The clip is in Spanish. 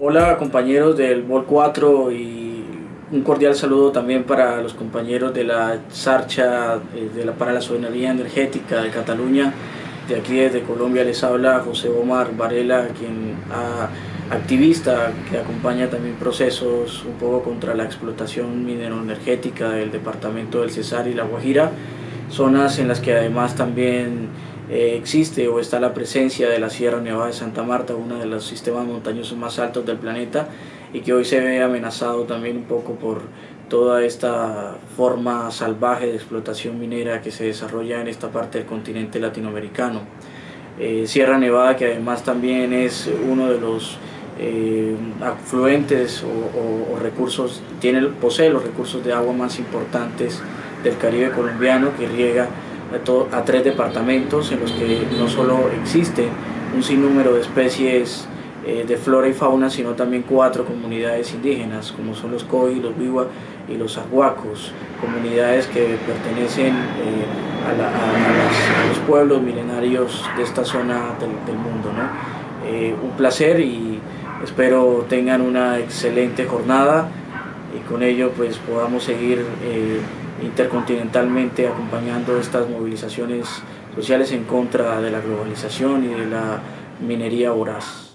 Hola compañeros del BOL 4 y un cordial saludo también para los compañeros de la Sarcha eh, de la, para la Soberanía Energética de Cataluña. De aquí desde Colombia les habla José Omar Varela, quien activista que acompaña también procesos un poco contra la explotación mineroenergética del departamento del Cesar y La Guajira, zonas en las que además también eh, existe o está la presencia de la Sierra Nevada de Santa Marta, uno de los sistemas montañosos más altos del planeta y que hoy se ve amenazado también un poco por toda esta forma salvaje de explotación minera que se desarrolla en esta parte del continente latinoamericano. Eh, Sierra Nevada que además también es uno de los eh, afluentes o, o, recursos, tiene, posee los recursos de agua más importantes del Caribe colombiano que riega a, tres departamentos en los que no solo existe un sinnúmero de especies eh, de flora y fauna, sino también cuatro comunidades indígenas, como son los Coi, los Biwa y los Aguacos, comunidades que pertenecen eh, a, los pueblos milenarios de esta zona del, mundo. Eh, un placer y espero tengan una excelente jornada y con ello pues podamos seguir intercontinentalmente acompañando estas movilizaciones sociales en contra de la globalización y de la minería voraz.